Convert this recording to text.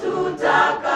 To watutaka